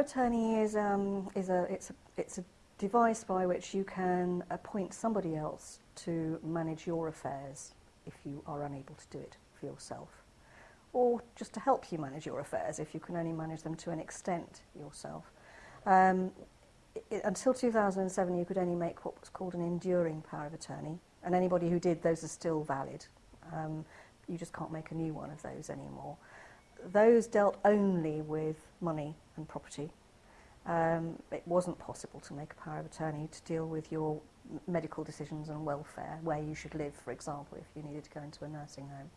of attorney is, um, is a, it's, a, it's a device by which you can appoint somebody else to manage your affairs if you are unable to do it for yourself. Or just to help you manage your affairs if you can only manage them to an extent yourself. Um, it, until 2007 you could only make what was called an enduring power of attorney and anybody who did those are still valid. Um, you just can't make a new one of those anymore. Those dealt only with money and property. Um, it wasn't possible to make a power of attorney to deal with your medical decisions and welfare, where you should live, for example, if you needed to go into a nursing home.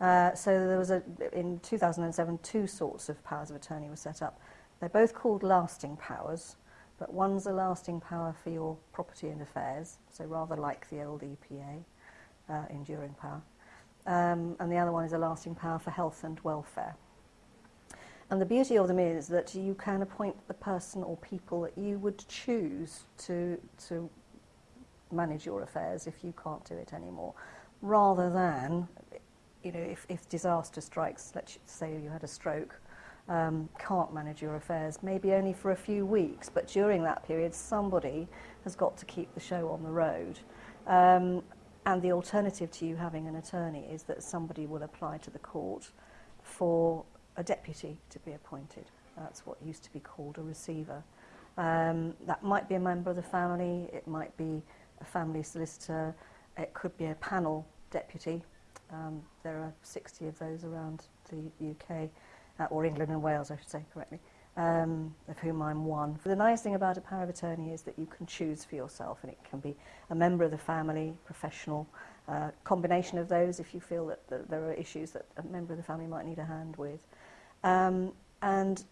Uh, so there was a, in 2007, two sorts of powers of attorney were set up. They're both called lasting powers, but one's a lasting power for your property and affairs, so rather like the old EPA, uh, enduring power. Um, and the other one is a lasting power for health and welfare. And the beauty of them is that you can appoint the person or people that you would choose to, to manage your affairs if you can't do it anymore, rather than, you know, if, if disaster strikes, let's say you had a stroke, um, can't manage your affairs, maybe only for a few weeks, but during that period, somebody has got to keep the show on the road. Um, and the alternative to you having an attorney is that somebody will apply to the court for a deputy to be appointed. That's what used to be called a receiver. Um, that might be a member of the family, it might be a family solicitor, it could be a panel deputy. Um, there are 60 of those around the UK, uh, or England and Wales, I should say correctly, um, of whom I'm one. The nice thing about a power of attorney is that you can choose for yourself, and it can be a member of the family, professional, uh, combination of those if you feel that, that there are issues that a member of the family might need a hand with. Um, and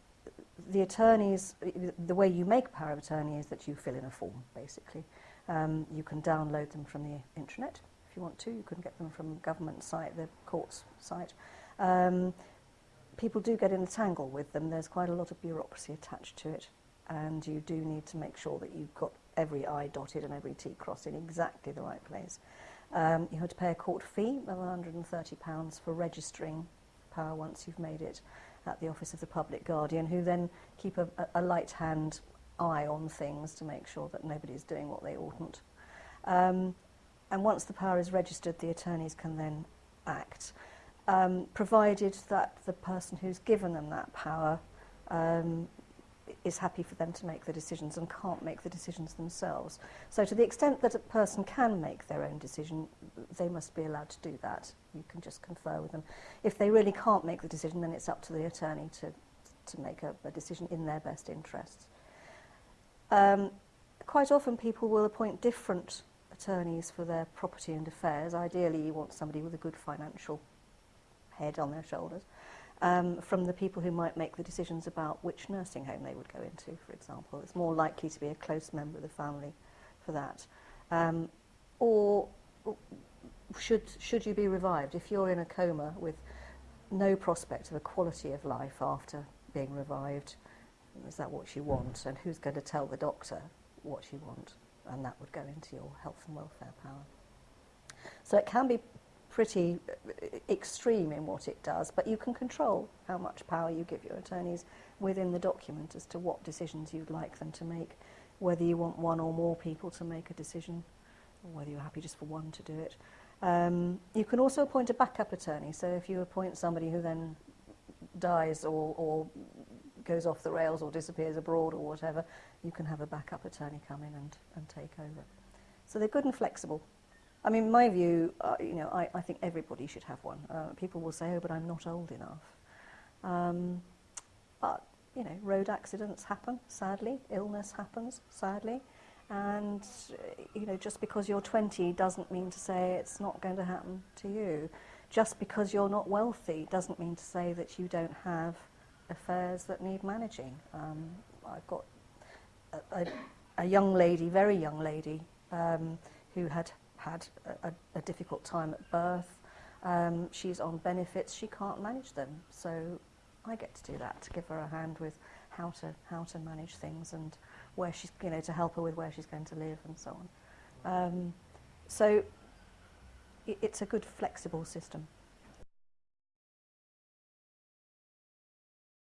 the attorneys, the way you make power of attorney is that you fill in a form, basically. Um, you can download them from the intranet if you want to. You can get them from government site, the court's site. Um, people do get in a tangle with them. There's quite a lot of bureaucracy attached to it. And you do need to make sure that you've got every I dotted and every T crossed in exactly the right place. Um, you had to pay a court fee of £130 for registering power once you've made it at the office of the public guardian, who then keep a, a light hand eye on things to make sure that nobody's doing what they oughtn't. Um, and once the power is registered, the attorneys can then act, um, provided that the person who's given them that power um, is happy for them to make the decisions and can't make the decisions themselves. So to the extent that a person can make their own decision, they must be allowed to do that. You can just confer with them. If they really can't make the decision, then it's up to the attorney to, to make a, a decision in their best interests. Um, quite often people will appoint different attorneys for their property and affairs. Ideally, you want somebody with a good financial head on their shoulders. Um, from the people who might make the decisions about which nursing home they would go into, for example. It's more likely to be a close member of the family for that. Um, or should, should you be revived? If you're in a coma with no prospect of a quality of life after being revived, is that what you want? And who's going to tell the doctor what you want? And that would go into your health and welfare power. So it can be pretty uh, extreme in what it does, but you can control how much power you give your attorneys within the document as to what decisions you'd like them to make, whether you want one or more people to make a decision, or whether you're happy just for one to do it. Um, you can also appoint a backup attorney, so if you appoint somebody who then dies or, or goes off the rails or disappears abroad or whatever, you can have a backup attorney come in and, and take over. So they're good and flexible. I mean, my view, uh, you know, I, I think everybody should have one. Uh, people will say, oh, but I'm not old enough. Um, but, you know, road accidents happen, sadly. Illness happens, sadly. And, uh, you know, just because you're 20 doesn't mean to say it's not going to happen to you. Just because you're not wealthy doesn't mean to say that you don't have affairs that need managing. Um, I've got a, a, a young lady, very young lady, um, who had had a, a, difficult time at birth. Um, she's on benefits, she can't manage them. So I get to do that, to give her a hand with how to, how to manage things and where she's, you know, to help her with where she's going to live and so on. Um, so it, it's a good flexible system.